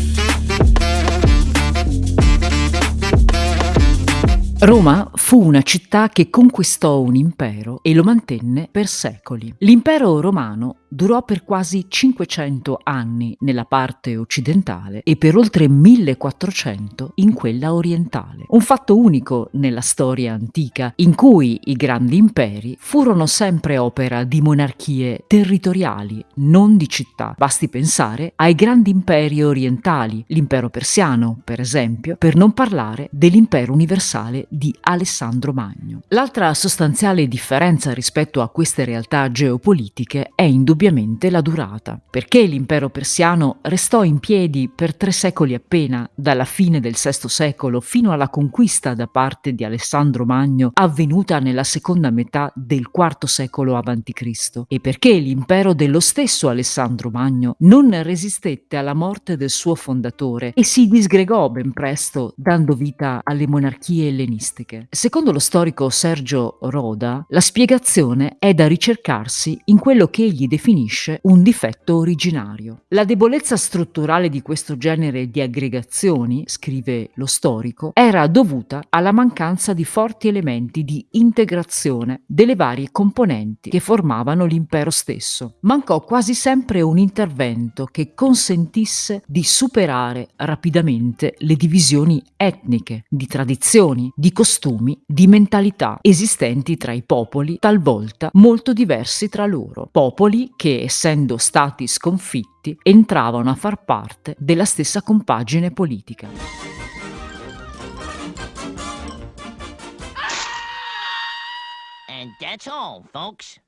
Thank you. Roma fu una città che conquistò un impero e lo mantenne per secoli. L'impero romano durò per quasi 500 anni nella parte occidentale e per oltre 1400 in quella orientale. Un fatto unico nella storia antica in cui i grandi imperi furono sempre opera di monarchie territoriali, non di città. Basti pensare ai grandi imperi orientali, l'impero persiano, per esempio, per non parlare dell'impero universale di Alessandro Magno. L'altra sostanziale differenza rispetto a queste realtà geopolitiche è indubbiamente la durata, perché l'impero persiano restò in piedi per tre secoli appena, dalla fine del VI secolo fino alla conquista da parte di Alessandro Magno avvenuta nella seconda metà del IV secolo a.C. e perché l'impero dello stesso Alessandro Magno non resistette alla morte del suo fondatore e si disgregò ben presto dando vita alle monarchie ellenistiche umanistiche. Secondo lo storico Sergio Roda, la spiegazione è da ricercarsi in quello che egli definisce un difetto originario. La debolezza strutturale di questo genere di aggregazioni, scrive lo storico, era dovuta alla mancanza di forti elementi di integrazione delle varie componenti che formavano l'impero stesso. Mancò quasi sempre un intervento che consentisse di superare rapidamente le divisioni etniche, di tradizioni, di costumi, di mentalità esistenti tra i popoli, talvolta molto diversi tra loro. Popoli che, essendo stati sconfitti, entravano a far parte della stessa compagine politica. And that's all, folks.